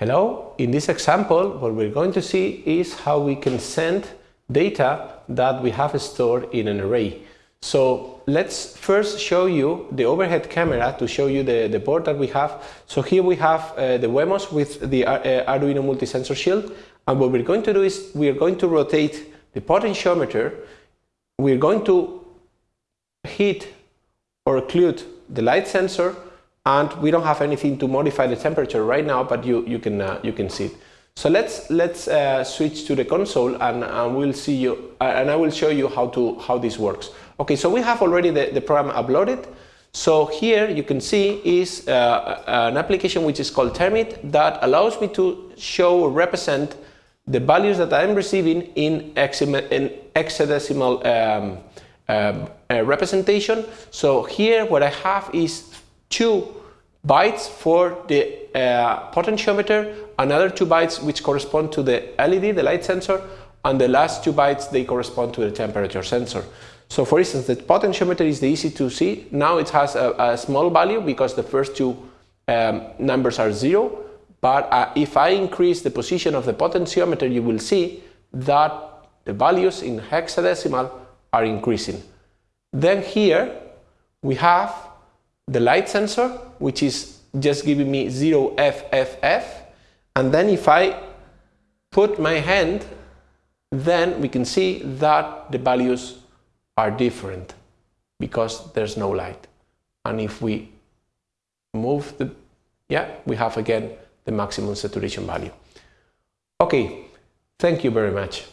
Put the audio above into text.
Hello, in this example what we're going to see is how we can send data that we have stored in an array. So let's first show you the overhead camera to show you the, the board that we have. So here we have uh, the Wemos with the uh, Arduino multi-sensor shield and what we're going to do is we are going to rotate the potentiometer, we're going to hit or occlude the light sensor and we don't have anything to modify the temperature right now, but you, you, can, uh, you can see it. So let's, let's uh, switch to the console and, and we'll see you, uh, and I will show you how, to, how this works. Okay, so we have already the, the program uploaded. So here you can see is uh, an application which is called Termite that allows me to show or represent the values that I'm receiving in, in hexadecimal um, um, uh, representation. So here what I have is two bytes for the uh, potentiometer, another two bytes which correspond to the LED, the light sensor, and the last two bytes they correspond to the temperature sensor. So for instance, the potentiometer is the easy to see. Now it has a, a small value because the first two um, numbers are zero. But uh, if I increase the position of the potentiometer, you will see that the values in hexadecimal are increasing. Then here we have the light sensor, which is just giving me 0 FFF. And then if I put my hand, then we can see that the values are different because there's no light. And if we move the, yeah, we have again the maximum saturation value. Okay, thank you very much.